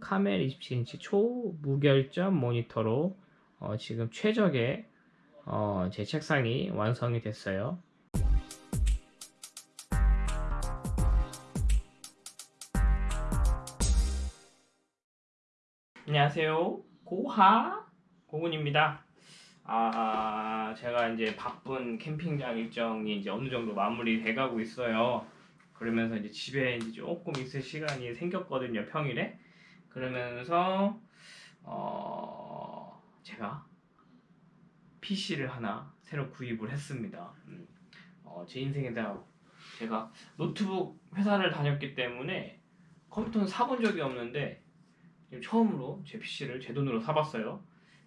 카멜 27인치 초무결점 모니터로 어, 지금 최적의 어, 제 책상이 완성이 됐어요. 안녕하세요. 고하 고군입니다. 아, 제가 이제 바쁜 캠핑장 일정이 이제 어느 정도 마무리돼 가고 있어요. 그러면서 이제 집에 이제 조금 있을 시간이 생겼거든요, 평일에. 그러면서 어, 제가 PC를 하나 새로 구입을 했습니다. 음, 어, 제 인생에다 제가 노트북 회사를 다녔기 때문에 컴퓨터는 사본 적이 없는데 처음으로 제 PC를 제 돈으로 사봤어요.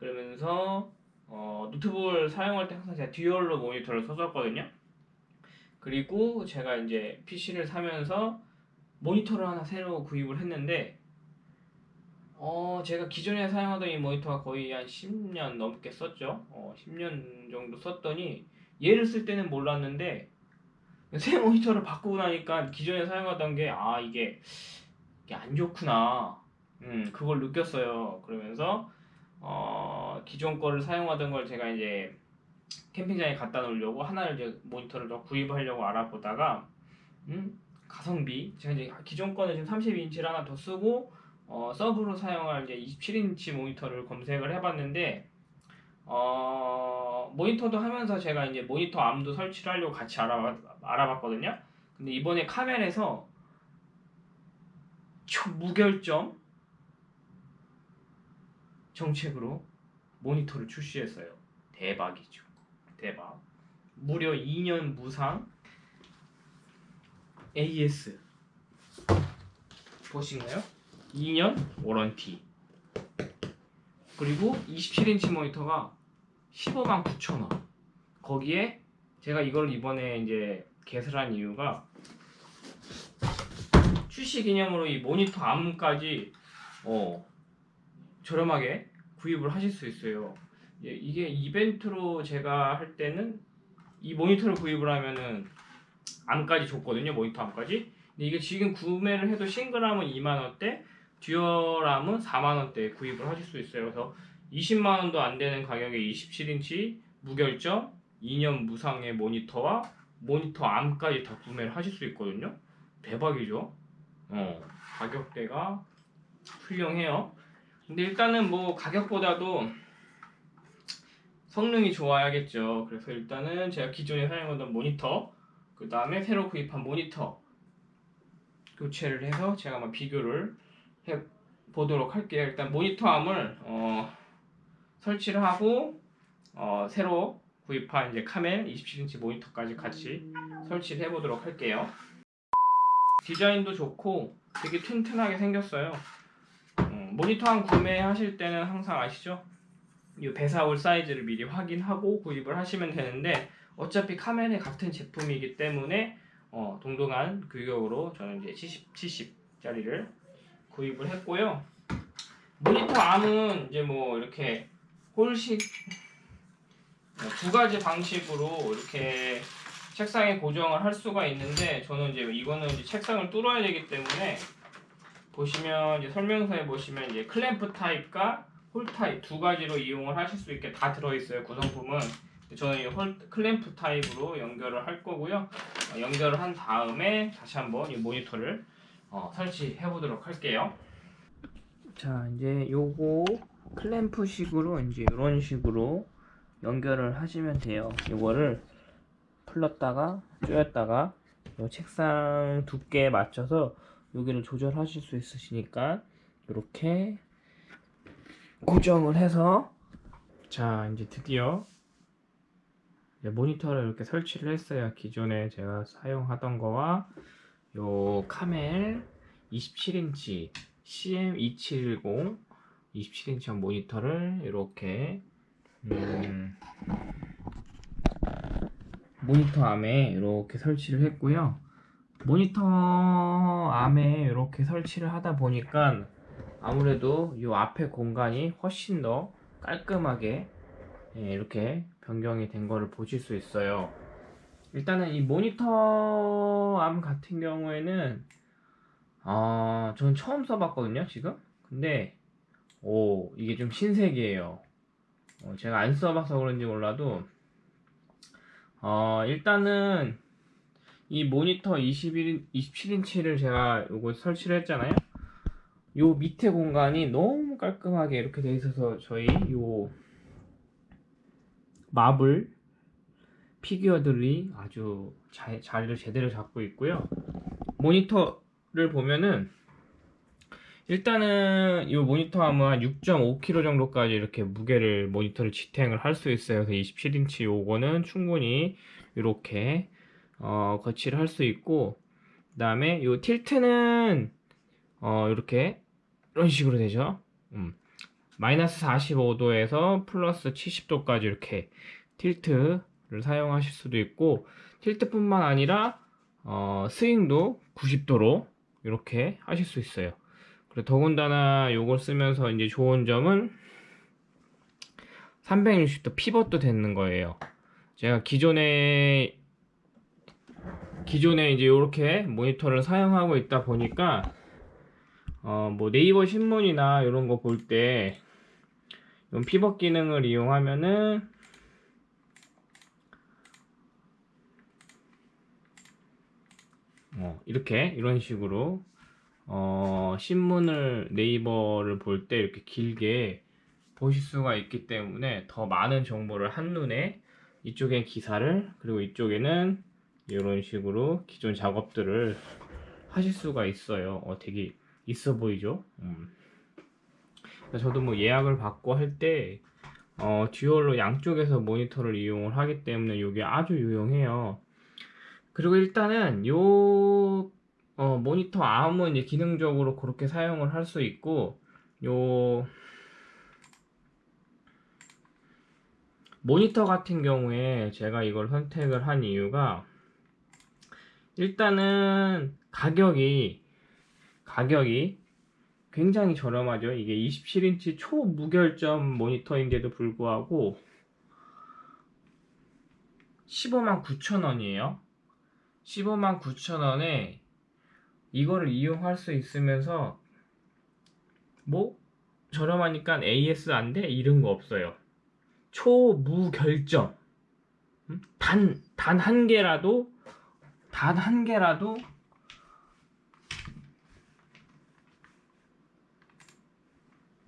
그러면서 어, 노트북을 사용할 때 항상 제가 dual로 모니터를 써줬거든요. 그리고 제가 이제 PC를 사면서 모니터를 하나 새로 구입을 했는데 어, 제가 기존에 사용하던 이 모니터가 거의 한 10년 넘게 썼죠. 어, 10년 정도 썼더니 얘를 쓸 때는 몰랐는데 새 모니터를 바꾸고 나니까 기존에 사용하던 게 아, 이게, 이게 안 좋구나. 음, 그걸 느꼈어요. 그러면서 어, 기존 거를 사용하던 걸 제가 이제 캠핑장에 갖다 놓으려고 하나를 이제 모니터를 더 구입하려고 알아보다가 음, 가성비 제가 이제 기존 거는 지금 32인치를 하나 더 쓰고 어, 서브로 사용할 이제 27인치 모니터를 검색을 해봤는데 어, 모니터도 하면서 제가 이제 모니터 암도 설치를 하려고 같이 알아봤, 알아봤거든요. 근데 이번에 카멜에서 초무결점 정책으로 모니터를 출시했어요. 대박이죠. 대박. 무려 2년 무상 AS 보신가요? 2년 워런티 그리고 27인치 모니터가 15만 9천 원 거기에 제가 이걸 이번에 이제 개설한 이유가 출시 기념으로 이 모니터 암까지 어 저렴하게 구입을 하실 수 있어요. 예, 이게 이벤트로 제가 할 때는 이 모니터를 구입을 하면은 암까지 줬거든요. 모니터 암까지. 근데 이게 지금 구매를 해도 싱글암은 2만 원대, 듀얼암은 4만 원대 구입을 하실 수 있어요. 그래서 20만 원도 안 되는 가격에 27인치 무결점 2년 무상의 모니터와 모니터 암까지 다 구매를 하실 수 있거든요. 대박이죠. 어, 가격대가 훌륭해요. 근데 일단은 뭐 가격보다도 성능이 좋아야겠죠. 그래서 일단은 제가 기존에 사용하던 모니터, 그 다음에 새로 구입한 모니터 교체를 해서 제가 한번 비교를 해 보도록 할게요. 일단 모니터암을 어, 설치를 하고 어, 새로 구입한 이제 카멜 27인치 모니터까지 같이 설치를 해보도록 할게요. 디자인도 좋고 되게 튼튼하게 생겼어요. 음, 모니터암 구매하실 때는 항상 아시죠? 이 배사올 사이즈를 미리 확인하고 구입을 하시면 되는데 어차피 카멜의 같은 제품이기 때문에 어, 동등한 규격으로 저는 이제 70, 70짜리를 구입을 했고요. 모니터 arm은 이제 뭐 이렇게 hole식 두 가지 방식으로 이렇게 책상에 고정을 할 수가 있는데 저는 이제 이거는 이제 책상을 뚫어야 되기 때문에 보시면 이제 설명서에 보시면 이제 클램프 타입과 hole 타입 두 가지로 이용을 하실 수 있게 다 들어있어요 구성품은 저는 이 hole, 클램프 타입으로 연결을 할 거고요 어, 연결을 한 다음에 다시 한번 이 모니터를 어, 설치해 보도록 할게요. 자 이제 요거 클램프 식으로 이제 이런 식으로 연결을 하시면 돼요. 이거를 풀렀다가 조였다가 요 책상 두께에 맞춰서 여기를 조절하실 수 있으시니까 이렇게 고정을 해서 자 이제 드디어 모니터를 이렇게 설치를 했어요. 기존에 제가 사용하던 거와 요 카멜 27인치 CM2710 27인치 모니터를 이렇게 음, 모니터 암에 이렇게 설치를 했고요. 모니터 암에 이렇게 설치를 하다 보니까 아무래도 이 앞에 공간이 훨씬 더 깔끔하게 예, 이렇게 변경이 된 거를 보실 수 있어요 일단은 이 모니터 암 같은 경우에는 어, 저는 처음 써봤거든요 지금 근데 오 이게 좀 신세계예요. 어, 제가 안 써봐서 그런지 몰라도 어, 일단은 이 모니터 21, 27인치를 제가 요거 설치를 했잖아요. 요 밑에 공간이 너무 깔끔하게 이렇게 돼 있어서 저희 요 마블 피규어들이 아주 자, 자리를 제대로 잡고 있고요. 모니터를 보면은 일단은 이 모니터 한 6.5kg 정도까지 이렇게 무게를 모니터를 지탱을 할 수 있어요. 그래서 27인치 요거는 충분히 이렇게 어, 거치를 할 수 있고 그 다음에 요 틸트는 어, 이렇게 이런 식으로 되죠. 음. 마이너스 45도에서 플러스 70도까지 이렇게 틸트 를 사용하실 수도 있고 틸트뿐만 아니라 어, 스윙도 90도로 이렇게 하실 수 있어요. 그리고 더군다나 요걸 쓰면서 이제 좋은 점은 360도 피벗도 되는 거예요. 제가 기존에 기존에 이제 이렇게 모니터를 사용하고 있다 보니까 어 뭐 네이버 신문이나 이런 거 볼 때 피벗 기능을 이용하면은 어 이렇게 이런 식으로 어 신문을 네이버를 볼 때 이렇게 길게 보실 수가 있기 때문에 더 많은 정보를 한눈에 이쪽엔 기사를 그리고 이쪽에는 이런 식으로 기존 작업들을 하실 수가 있어요. 어, 되게 있어 보이죠? 음. 저도 뭐 예약을 받고 할때 어, 듀얼로 양쪽에서 모니터를 이용을 하기 때문에 이게 아주 유용해요. 그리고 일단은 요 어, 모니터 암은 이제 기능적으로 그렇게 사용을 할 수 있고 요 모니터 같은 경우에 제가 이걸 선택을 한 이유가 일단은 가격이 가격이 굉장히 저렴하죠. 이게 27인치 초무결점 모니터인데도 불구하고 15만 9천 원이에요. 15만 9천 원에 이거를 이용할 수 있으면서 뭐 저렴하니까 AS 안 돼? 이런 거 없어요. 초무결점 단 단 한 개라도 단 한 개라도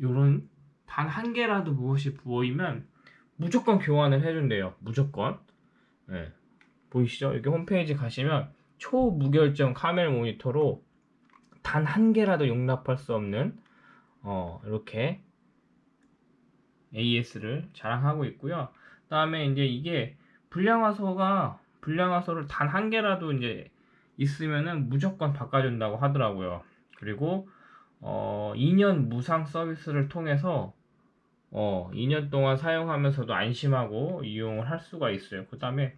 요런 단 한 개라도 무엇이 보이면 무조건 교환을 해준대요. 무조건. 네. 보이시죠? 여기 홈페이지 가시면 초무결점 카멜 모니터로 단 한 개라도 용납할 수 없는 어, 이렇게 AS를 자랑하고 있고요. 그다음에 이제 이게 불량화소가 불량화소를 단 한 개라도 이제 있으면은 무조건 바꿔준다고 하더라고요. 그리고 어 2년 무상 서비스를 통해서 어 2년 동안 사용하면서도 안심하고 이용을 할 수가 있어요. 그 다음에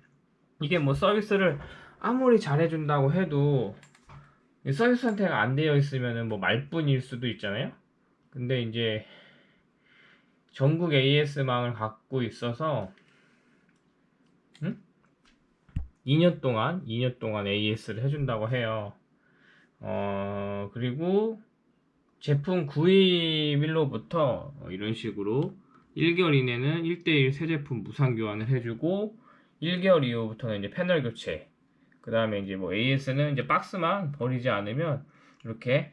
이게 뭐 서비스를 아무리 잘해준다고 해도 서비스 상태가 안 되어 있으면은 뭐 말뿐일 수도 있잖아요. 근데 이제 전국 AS망을 갖고 있어서 응? 2년 동안 2년 동안 AS를 해준다고 해요. 어 그리고 제품 구입일로부터 이런 식으로 1개월 이내는 1대1 새 제품 무상 교환을 해주고 1개월 이후부터는 이제 패널 교체 그 다음에 이제 뭐 AS는 이제 박스만 버리지 않으면 이렇게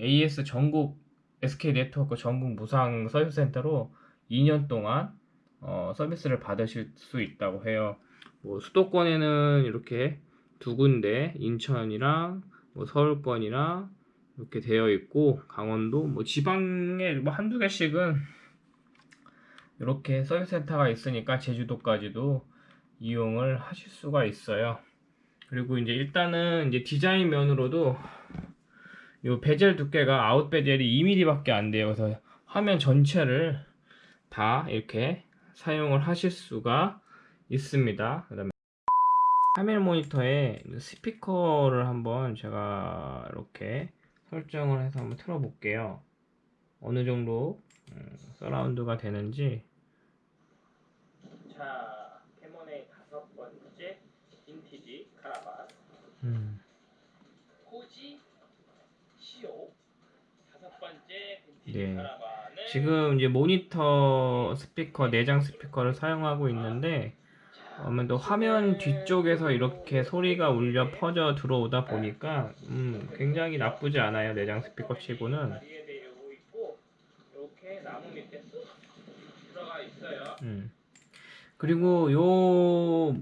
AS 전국 SK 네트워크 전국 무상 서비스 센터로 2년 동안 어, 서비스를 받으실 수 있다고 해요. 뭐 수도권에는 이렇게 두 군데 인천이랑 뭐 서울권이랑 이렇게 되어 있고 강원도 뭐 지방에 뭐 한두 개씩은 이렇게 서비스 센터가 있으니까 제주도까지도 이용을 하실 수가 있어요. 그리고 이제 일단은 이제 디자인 면으로도 이 베젤 두께가 out bezel이 2mm밖에 안 돼요. 그래서 화면 전체를 다 이렇게 사용을 하실 수가 있습니다. 그 다음에 카멜 모니터에 스피커를 한번 제가 이렇게 설정을 해서 한번 틀어 볼게요. 어느 정도 음, 서라운드가 되는지. 자, 캐몬의 다섯 번째 빈티지 카라반. 음. 네. 지금 이제 모니터 스피커 내장 스피커를 사용하고 있는데 아무래도 화면 뒤쪽에서 이렇게 소리가 울려 퍼져 들어오다 보니까 음, 굉장히 나쁘지 않아요 내장 스피커 치고는. 음. 그리고 요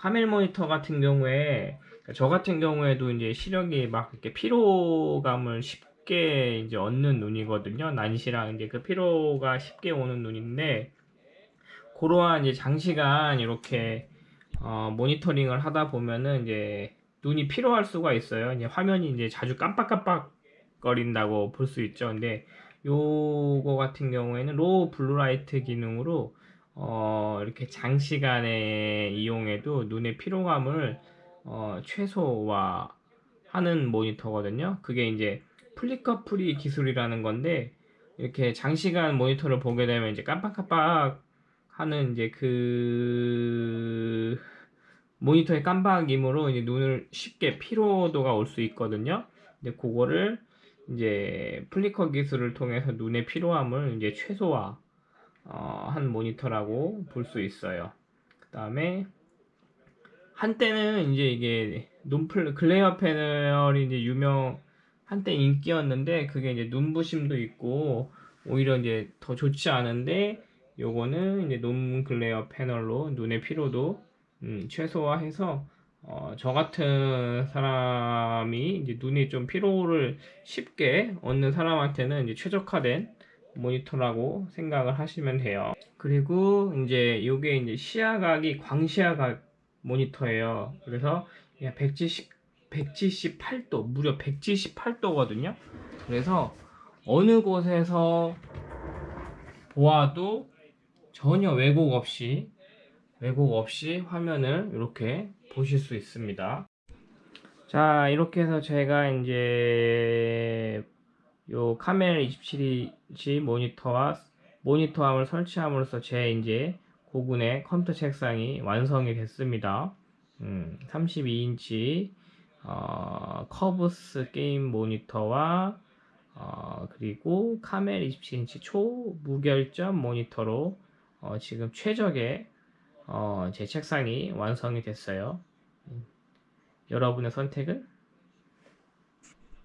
카멜 모니터 같은 경우에 저 같은 경우에도 이제 시력이 막 이렇게 피로감을 쉽게 이제 얻는 눈이거든요. 난시랑 이제 그 피로가 쉽게 오는 눈인데 그러한 이제 장시간 이렇게 어, 모니터링을 하다 보면은 이제 눈이 피로할 수가 있어요. 이제 화면이 이제 자주 깜빡깜빡 거린다고 볼 수 있죠. 근데 요거 같은 경우에는 low blue light 기능으로 어, 이렇게 장시간에 이용해도 눈의 피로감을 어, 최소화하는 모니터거든요. 그게 이제 flicker free 기술이라는 건데 이렇게 장시간 모니터를 보게 되면 이제 깜빡깜빡 하는 이제 그 모니터의 깜빡임으로 이제 눈을 쉽게 피로도가 올 수 있거든요. 근데 그거를 이제 flicker 기술을 통해서 눈의 피로함을 이제 최소화 어, 한 모니터라고 볼 수 있어요. 그 다음에 한때는 이제 이게 눈플 glare 패널이 이제 유명 한때 인기였는데 그게 이제 눈부심도 있고 오히려 이제 더 좋지 않은데 요거는 이제 non glare 패널로 눈의 피로도 음, 최소화해서 어, 저 같은 사람이 이제 눈이 좀 피로를 쉽게 얻는 사람한테는 이제 최적화된 모니터라고 생각을 하시면 돼요. 그리고 이제 요게 이제 시야각이 광시야각 모니터예요. 그래서 170 178도 무려 178도 거든요. 그래서 어느 곳에서 보아도 전혀 왜곡 없이 왜곡 없이 화면을 이렇게 보실 수 있습니다. 자 이렇게 해서 제가 이제 요 카멜 27인치 모니터와 모니터 arm을 설치함으로써 제 이제 고군의 컴퓨터 책상이 완성이 됐습니다. 음, 32인치 어, curved 게임 모니터와 어, 그리고 카멜 27인치 초무결점 모니터로 어, 지금 최적의 어, 제 책상이 완성이 됐어요. 음, 여러분의 선택은